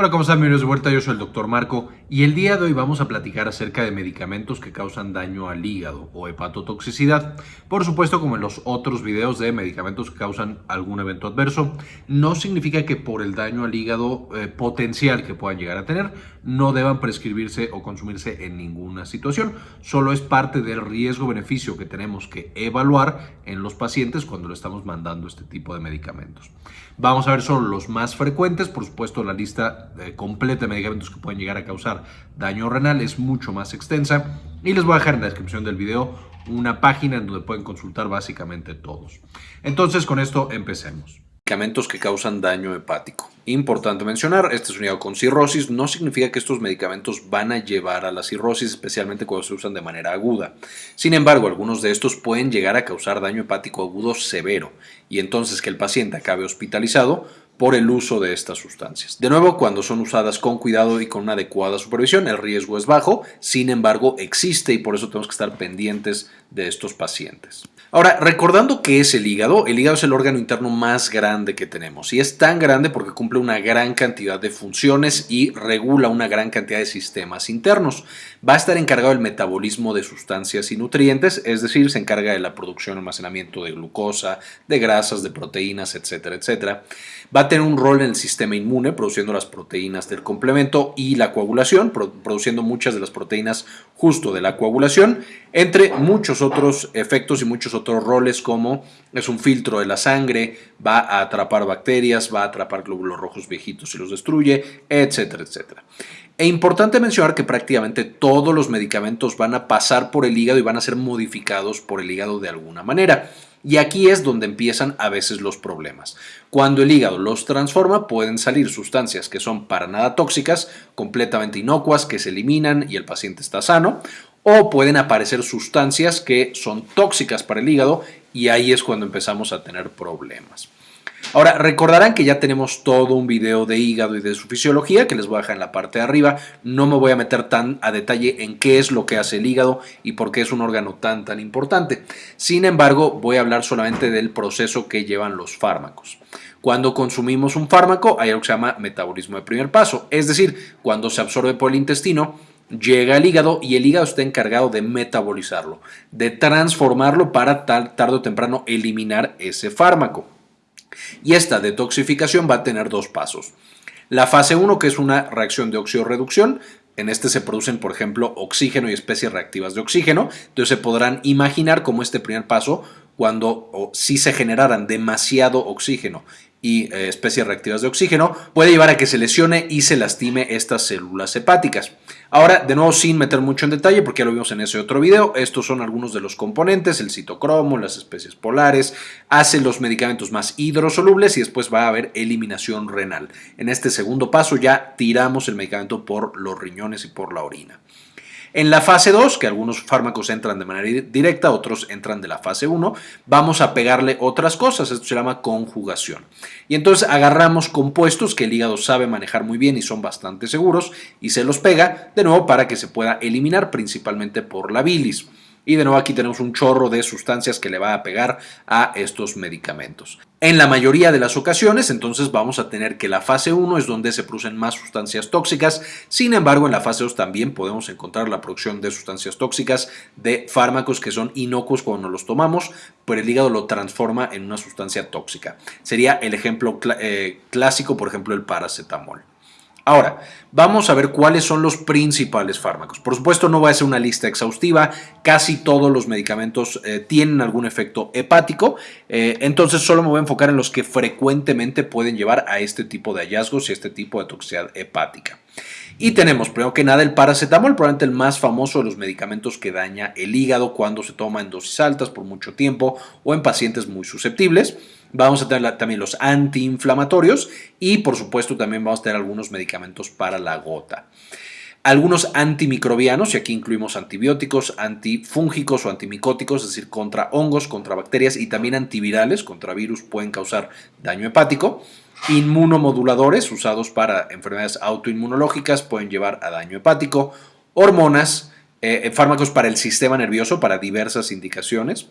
Hola, ¿cómo están? Bienvenidos de vuelta, yo soy el Dr. Marco y el día de hoy vamos a platicar acerca de medicamentos que causan daño al hígado o hepatotoxicidad. Por supuesto, como en los otros videos de medicamentos que causan algún evento adverso, no significa que por el daño al hígado eh, potencial que puedan llegar a tener, no deban prescribirse o consumirse en ninguna situación. Solo es parte del riesgo-beneficio que tenemos que evaluar en los pacientes cuando le estamos mandando este tipo de medicamentos. Vamos a ver solo los más frecuentes, por supuesto la lista completa de medicamentos que pueden llegar a causar daño renal es mucho más extensa y les voy a dejar en la descripción del video una página en donde pueden consultar básicamente todos. Entonces con esto empecemos. Medicamentos que causan daño hepático. Importante mencionar, este es un hígado con cirrosis, no significa que estos medicamentos van a llevar a la cirrosis, especialmente cuando se usan de manera aguda. Sin embargo, algunos de estos pueden llegar a causar daño hepático agudo severo y entonces que el paciente acabe hospitalizado por el uso de estas sustancias. De nuevo, cuando son usadas con cuidado y con una adecuada supervisión, el riesgo es bajo, sin embargo existe y por eso tenemos que estar pendientes de estos pacientes. Ahora, recordando que es el hígado, el hígado es el órgano interno más grande que tenemos y es tan grande porque cumple una gran cantidad de funciones y regula una gran cantidad de sistemas internos. Va a estar encargado del metabolismo de sustancias y nutrientes, es decir, se encarga de la producción y almacenamiento de glucosa, de grasas, de proteínas, etcétera, etcétera. Va a tener un rol en el sistema inmune, produciendo las proteínas del complemento y la coagulación, produciendo muchas de las proteínas justo de la coagulación, entre muchos otros efectos y muchos otros roles como es un filtro de la sangre, va a atrapar bacterias, va a atrapar glóbulos rojos viejitos y los destruye, etcétera, etcétera. E importante mencionar que prácticamente todos los medicamentos van a pasar por el hígado y van a ser modificados por el hígado de alguna manera. Y aquí es donde empiezan a veces los problemas. Cuando el hígado los transforma, pueden salir sustancias que son para nada tóxicas, completamente inocuas, que se eliminan y el paciente está sano, o pueden aparecer sustancias que son tóxicas para el hígado y ahí es cuando empezamos a tener problemas. Ahora, recordarán que ya tenemos todo un video de hígado y de su fisiología que les voy a dejar en la parte de arriba. No me voy a meter tan a detalle en qué es lo que hace el hígado y por qué es un órgano tan tan importante. Sin embargo, voy a hablar solamente del proceso que llevan los fármacos. Cuando consumimos un fármaco hay algo que se llama metabolismo de primer paso, es decir, cuando se absorbe por el intestino, llega al hígado y el hígado está encargado de metabolizarlo, de transformarlo para tarde o temprano eliminar ese fármaco. Y esta detoxificación va a tener dos pasos. La fase 1, que es una reacción de oxidorreducción, en este se producen, por ejemplo, oxígeno y especies reactivas de oxígeno. Entonces se podrán imaginar cómo este primer paso, cuando si se generaran demasiado oxígeno y eh, especies reactivas de oxígeno, puede llevar a que se lesione y se lastime estas células hepáticas. Ahora, de nuevo, sin meter mucho en detalle, porque ya lo vimos en ese otro video, estos son algunos de los componentes, el citocromo, las especies polares, hace los medicamentos más hidrosolubles y después va a haber eliminación renal. En este segundo paso ya tiramos el medicamento por los riñones y por la orina. En la fase 2, que algunos fármacos entran de manera directa, otros entran de la fase 1, vamos a pegarle otras cosas, esto se llama conjugación. Y entonces agarramos compuestos que el hígado sabe manejar muy bien y son bastante seguros y se los pega de nuevo para que se pueda eliminar principalmente por la bilis. Y de nuevo aquí tenemos un chorro de sustancias que le va a pegar a estos medicamentos. En la mayoría de las ocasiones, entonces vamos a tener que la fase 1 es donde se producen más sustancias tóxicas, sin embargo en la fase 2 también podemos encontrar la producción de sustancias tóxicas de fármacos que son inocuos cuando los tomamos, pero el hígado lo transforma en una sustancia tóxica. Sería el ejemplo eh, clásico, por ejemplo, el paracetamol. Ahora, vamos a ver cuáles son los principales fármacos. Por supuesto, no voy a hacer una lista exhaustiva, casi todos los medicamentos eh, tienen algún efecto hepático, eh, entonces solo me voy a enfocar en los que frecuentemente pueden llevar a este tipo de hallazgos y este tipo de toxicidad hepática. Y tenemos, primero que nada, el paracetamol, probablemente el más famoso de los medicamentos que daña el hígado cuando se toma en dosis altas por mucho tiempo o en pacientes muy susceptibles. Vamos a tener también los antiinflamatorios y por supuesto también vamos a tener algunos medicamentos para la gota. Algunos antimicrobianos, y aquí incluimos antibióticos, antifúngicos o antimicóticos, es decir, contra hongos, contra bacterias y también antivirales, contra virus pueden causar daño hepático. Inmunomoduladores usados para enfermedades autoinmunológicas pueden llevar a daño hepático. Hormonas, eh, fármacos para el sistema nervioso para diversas indicaciones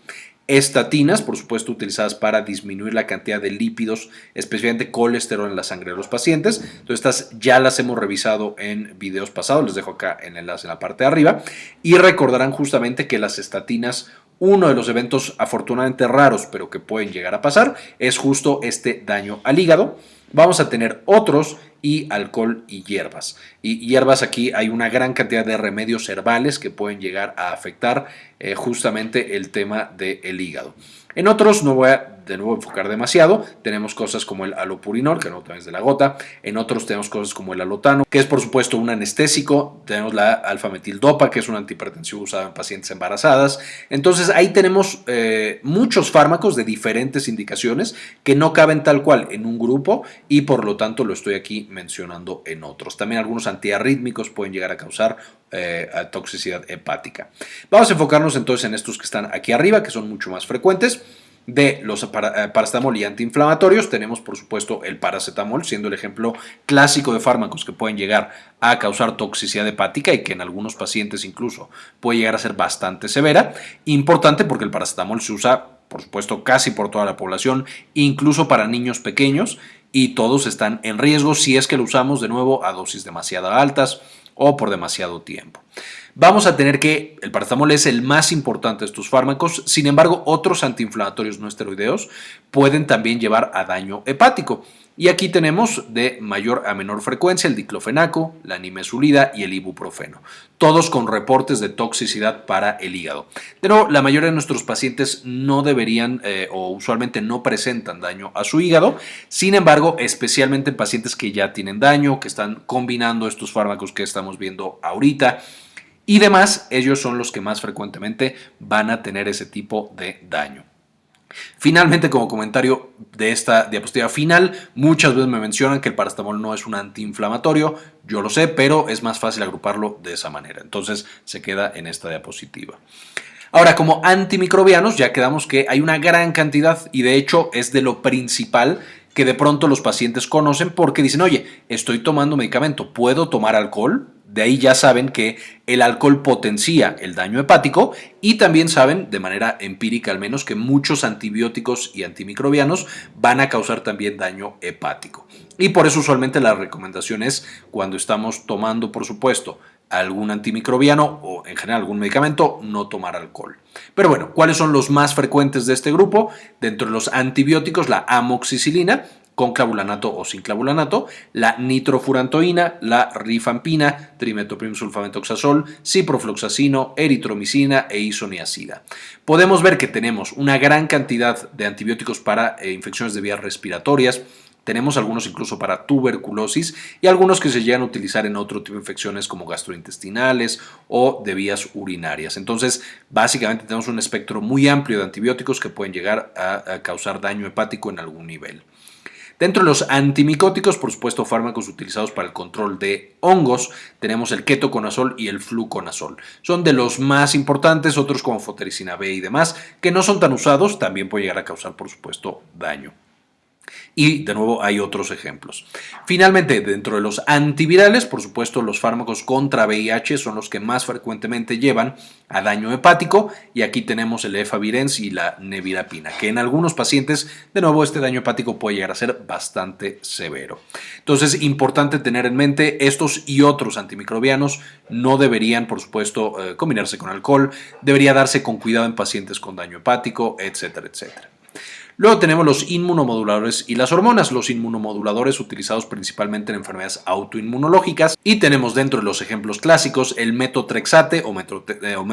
estatinas, por supuesto utilizadas para disminuir la cantidad de lípidos, especialmente colesterol en la sangre de los pacientes. Entonces estas ya las hemos revisado en videos pasados, les dejo acá el enlace en la parte de arriba y recordarán justamente que las estatinas uno de los eventos afortunadamente raros, pero que pueden llegar a pasar, es justo este daño al hígado. Vamos a tener otros y alcohol y hierbas. Y hierbas aquí hay una gran cantidad de remedios herbales que pueden llegar a afectar eh, justamente el tema del hígado. En otros no voy a de nuevo enfocar demasiado. Tenemos cosas como el alopurinol, que no es de la gota. En otros tenemos cosas como el alotano, que es por supuesto un anestésico. Tenemos la alfametildopa, que es un antihipertensivo usado en pacientes embarazadas. Entonces ahí tenemos eh, muchos fármacos de diferentes indicaciones que no caben tal cual en un grupo y por lo tanto lo estoy aquí mencionando en otros. También algunos antiarrítmicos pueden llegar a causar eh, toxicidad hepática. Vamos a enfocarnos entonces en estos que están aquí arriba, que son mucho más frecuentes de los eh, paracetamol y antiinflamatorios tenemos por supuesto el paracetamol siendo el ejemplo clásico de fármacos que pueden llegar a causar toxicidad hepática y que en algunos pacientes incluso puede llegar a ser bastante severa. Importante porque el paracetamol se usa por supuesto casi por toda la población, incluso para niños pequeños y todos están en riesgo si es que lo usamos de nuevo a dosis demasiado altas o por demasiado tiempo vamos a tener que el paracetamol es el más importante de estos fármacos, sin embargo otros antiinflamatorios no esteroideos pueden también llevar a daño hepático. Y aquí tenemos de mayor a menor frecuencia el diclofenaco, la nimesulida y el ibuprofeno, todos con reportes de toxicidad para el hígado. Pero la mayoría de nuestros pacientes no deberían eh, o usualmente no presentan daño a su hígado, sin embargo, especialmente en pacientes que ya tienen daño, que están combinando estos fármacos que estamos viendo ahorita, y demás, ellos son los que más frecuentemente van a tener ese tipo de daño. Finalmente, como comentario de esta diapositiva final, muchas veces me mencionan que el paracetamol no es un antiinflamatorio, yo lo sé, pero es más fácil agruparlo de esa manera, entonces se queda en esta diapositiva. Ahora, como antimicrobianos, ya quedamos que hay una gran cantidad y de hecho es de lo principal que de pronto los pacientes conocen porque dicen, oye, estoy tomando medicamento, ¿puedo tomar alcohol? De ahí ya saben que el alcohol potencia el daño hepático y también saben, de manera empírica al menos, que muchos antibióticos y antimicrobianos van a causar también daño hepático. Y por eso usualmente la recomendación es cuando estamos tomando, por supuesto, algún antimicrobiano o en general algún medicamento, no tomar alcohol. Pero bueno, ¿cuáles son los más frecuentes de este grupo? Dentro de los antibióticos, la amoxicilina, con clavulanato o sin clavulanato, la nitrofurantoína, la rifampina, trimetoprimsulfametoxazol, ciprofloxacino, eritromicina e isoniazida. Podemos ver que tenemos una gran cantidad de antibióticos para eh, infecciones de vías respiratorias, tenemos algunos incluso para tuberculosis y algunos que se llegan a utilizar en otro tipo de infecciones como gastrointestinales o de vías urinarias. Entonces, básicamente tenemos un espectro muy amplio de antibióticos que pueden llegar a causar daño hepático en algún nivel. Dentro de los antimicóticos, por supuesto, fármacos utilizados para el control de hongos, tenemos el ketoconazol y el fluconazol. Son de los más importantes, otros como fotericina B y demás, que no son tan usados, también puede llegar a causar, por supuesto, daño. Y de nuevo hay otros ejemplos. Finalmente, dentro de los antivirales, por supuesto, los fármacos contra VIH son los que más frecuentemente llevan a daño hepático y aquí tenemos el efavirenz y la nevirapina, que en algunos pacientes, de nuevo, este daño hepático puede llegar a ser bastante severo. Entonces, importante tener en mente, estos y otros antimicrobianos no deberían, por supuesto, eh, combinarse con alcohol, debería darse con cuidado en pacientes con daño hepático, etcétera, etcétera. Luego tenemos los inmunomoduladores y las hormonas, los inmunomoduladores utilizados principalmente en enfermedades autoinmunológicas. Y tenemos dentro de los ejemplos clásicos el metotrexate o, metro, eh, o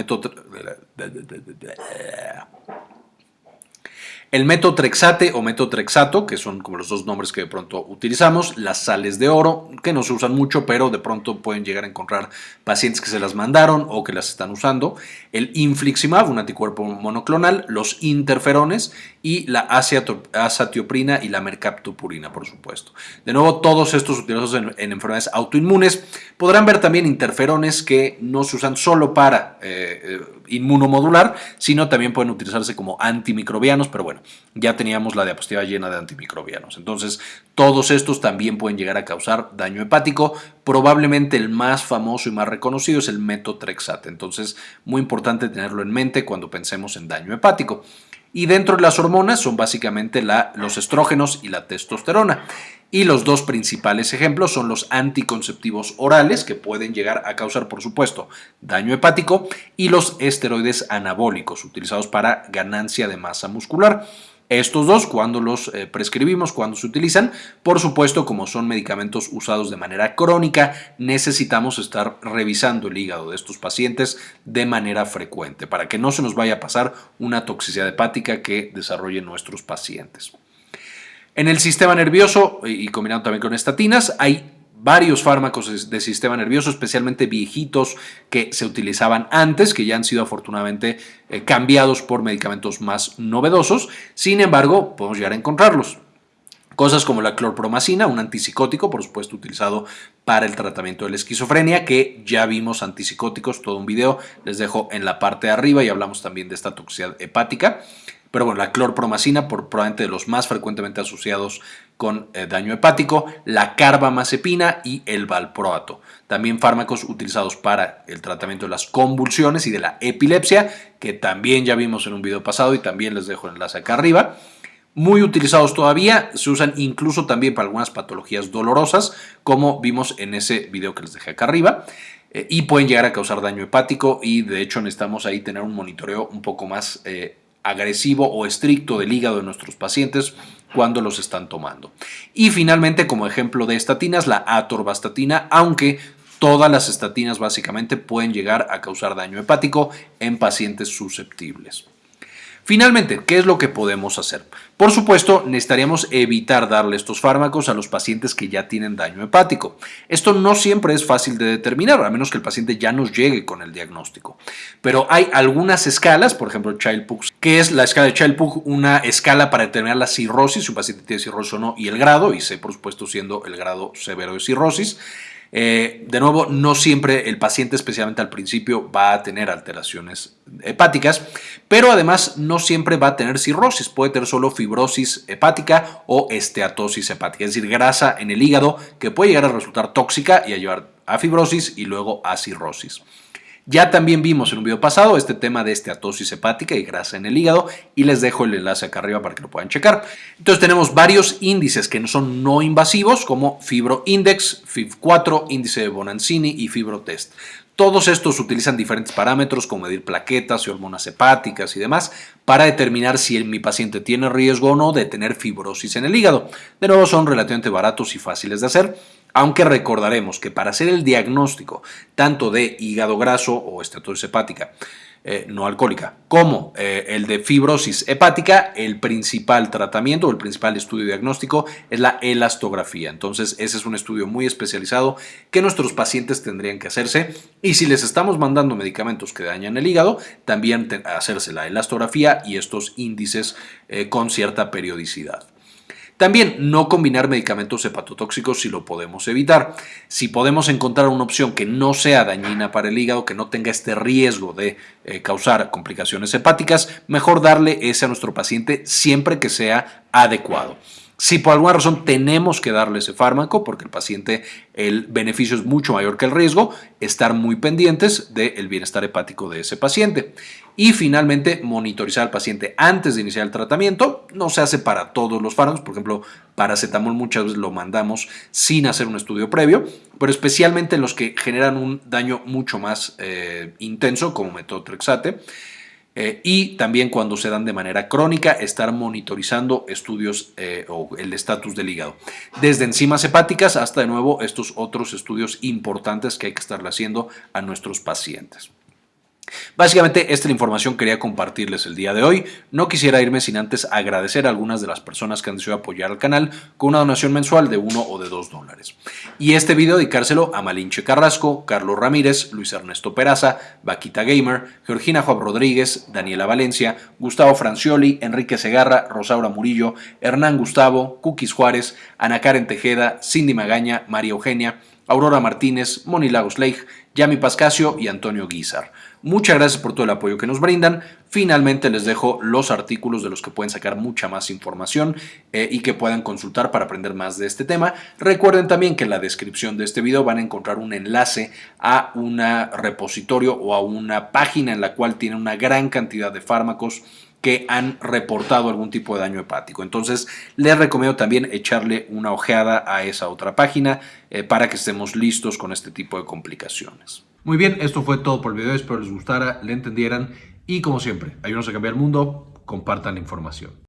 el metotrexate o metotrexato, que son como los dos nombres que de pronto utilizamos, las sales de oro, que no se usan mucho, pero de pronto pueden llegar a encontrar pacientes que se las mandaron o que las están usando, el infliximab, un anticuerpo monoclonal, los interferones y la azatioprina y la mercaptopurina, por supuesto. De nuevo, todos estos utilizados en, enfermedades autoinmunes. Podrán ver también interferones que no se usan solo para eh, eh, inmunomodular, sino también pueden utilizarse como antimicrobianos, pero bueno, ya teníamos la diapositiva llena de antimicrobianos. Entonces, todos estos también pueden llegar a causar daño hepático. Probablemente el más famoso y más reconocido es el metotrexate. Entonces, muy importante tenerlo en mente cuando pensemos en daño hepático. Y dentro de las hormonas son básicamente la, los estrógenos y la testosterona. Y los dos principales ejemplos son los anticonceptivos orales, que pueden llegar a causar, por supuesto, daño hepático, y los esteroides anabólicos, utilizados para ganancia de masa muscular. Estos dos, cuando los eh, prescribimos, cuando se utilizan, por supuesto, como son medicamentos usados de manera crónica, necesitamos estar revisando el hígado de estos pacientes de manera frecuente para que no se nos vaya a pasar una toxicidad hepática que desarrollen nuestros pacientes. En el sistema nervioso, y combinado también con estatinas, hay varios fármacos de sistema nervioso, especialmente viejitos que se utilizaban antes, que ya han sido afortunadamente eh, cambiados por medicamentos más novedosos. Sin embargo, podemos llegar a encontrarlos. Cosas como la clorpromacina, un antipsicótico, por supuesto utilizado para el tratamiento de la esquizofrenia, que ya vimos antipsicóticos, todo un video, les dejo en la parte de arriba y hablamos también de esta toxicidad hepática. Pero bueno, la clorpromacina, por, probablemente de los más frecuentemente asociados con eh, daño hepático, la carbamazepina y el valproato. También fármacos utilizados para el tratamiento de las convulsiones y de la epilepsia, que también ya vimos en un video pasado y también les dejo el enlace acá arriba. Muy utilizados todavía, se usan incluso también para algunas patologías dolorosas, como vimos en ese video que les dejé acá arriba eh, y pueden llegar a causar daño hepático y de hecho necesitamos ahí tener un monitoreo un poco más eh, agresivo o estricto del hígado de nuestros pacientes cuando los están tomando. Y finalmente, como ejemplo de estatinas, la atorvastatina, aunque todas las estatinas básicamente pueden llegar a causar daño hepático en pacientes susceptibles. Finalmente, ¿qué es lo que podemos hacer? Por supuesto, necesitaríamos evitar darle estos fármacos a los pacientes que ya tienen daño hepático. Esto no siempre es fácil de determinar, a menos que el paciente ya nos llegue con el diagnóstico. Pero hay algunas escalas, por ejemplo, Child-Pugh, que es la escala de Child-Pugh, una escala para determinar la cirrosis, si un paciente tiene cirrosis o no, y el grado, y C, por supuesto, siendo el grado severo de cirrosis. Eh, de nuevo, no siempre el paciente, especialmente al principio, va a tener alteraciones hepáticas, pero además no siempre va a tener cirrosis, puede tener solo fibrosis hepática o esteatosis hepática, es decir, grasa en el hígado que puede llegar a resultar tóxica y a llevar a fibrosis y luego a cirrosis. Ya también vimos en un video pasado este tema de esteatosis hepática y grasa en el hígado y les dejo el enlace acá arriba para que lo puedan checar. Entonces tenemos varios índices que son no invasivos como FibroIndex, FIB4, índice de Bonanzini y FibroTest. Todos estos utilizan diferentes parámetros como medir plaquetas y hormonas hepáticas y demás para determinar si mi paciente tiene riesgo o no de tener fibrosis en el hígado. De nuevo son relativamente baratos y fáciles de hacer aunque recordaremos que para hacer el diagnóstico tanto de hígado graso o estatosis hepática eh, no alcohólica, como eh, el de fibrosis hepática, el principal tratamiento o el principal estudio diagnóstico es la elastografía. Entonces, ese es un estudio muy especializado que nuestros pacientes tendrían que hacerse. Y si les estamos mandando medicamentos que dañan el hígado, también hacerse la elastografía y estos índices eh, con cierta periodicidad. También no combinar medicamentos hepatotóxicos si lo podemos evitar. Si podemos encontrar una opción que no sea dañina para el hígado, que no tenga este riesgo de eh, causar complicaciones hepáticas, mejor darle ese a nuestro paciente siempre que sea adecuado. Si por alguna razón tenemos que darle ese fármaco, porque el paciente, el beneficio es mucho mayor que el riesgo, estar muy pendientes del bienestar hepático de ese paciente. Y finalmente, monitorizar al paciente antes de iniciar el tratamiento. No se hace para todos los fármacos, por ejemplo, paracetamol muchas veces lo mandamos sin hacer un estudio previo, pero especialmente en los que generan un daño mucho más eh, intenso, como metotrexate. Eh, y también cuando se dan de manera crónica, estar monitorizando estudios eh, o el estatus del hígado. Desde enzimas hepáticas hasta de nuevo estos otros estudios importantes que hay que estarle haciendo a nuestros pacientes. Básicamente esta información quería compartirles el día de hoy. No quisiera irme sin antes agradecer a algunas de las personas que han decidido apoyar al canal con una donación mensual de 1 o de 2 dólares. Y este video dedicárselo a Malinche Carrasco, Carlos Ramírez, Luis Ernesto Peraza, Vaquita Gamer, Georgina Juan Rodríguez, Daniela Valencia, Gustavo Francioli, Enrique Segarra, Rosaura Murillo, Hernán Gustavo, Cookies Juárez, Ana Karen Tejeda, Cindy Magaña, María Eugenia, Aurora Martínez, Moni Lagos Leigh, Yami Pascasio y Antonio Guizar. Muchas gracias por todo el apoyo que nos brindan. Finalmente les dejo los artículos de los que pueden sacar mucha más información eh, y que puedan consultar para aprender más de este tema. Recuerden también que en la descripción de este video van a encontrar un enlace a un repositorio o a una página en la cual tienen una gran cantidad de fármacos que han reportado algún tipo de daño hepático. Entonces, les recomiendo también echarle una ojeada a esa otra página eh, para que estemos listos con este tipo de complicaciones. Muy bien, esto fue todo por el video. Espero les gustara, le entendieran y como siempre, ayúdenos a cambiar el mundo, compartan la información.